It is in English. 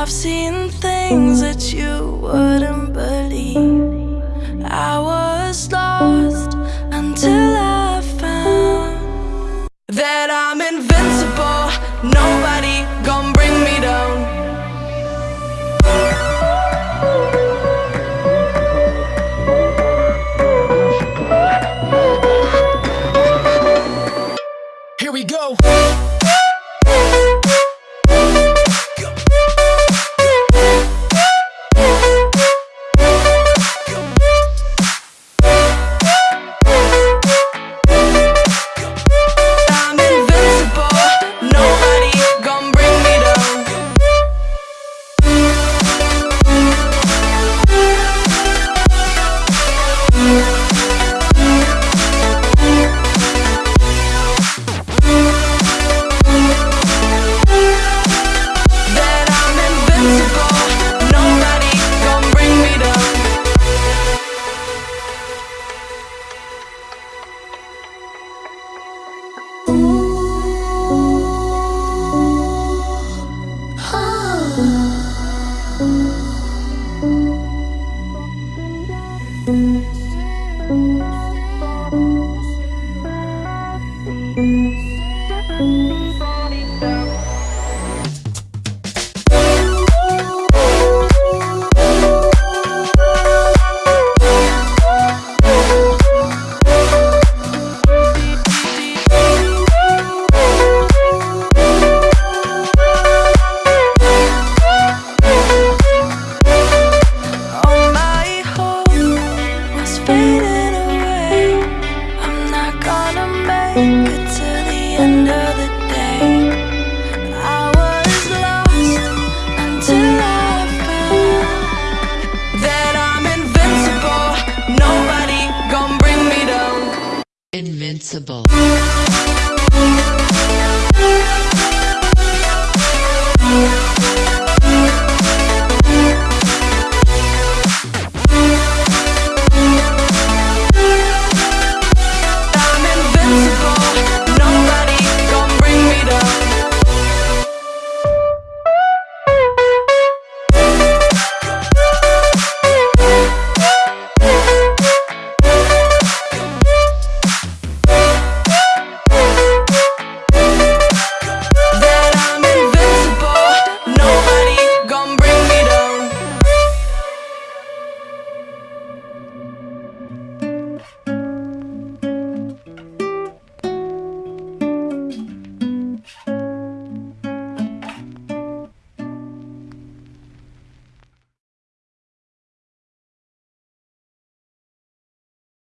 I've seen things that you wouldn't believe. I was lost until I found That I'm invincible, no Possible.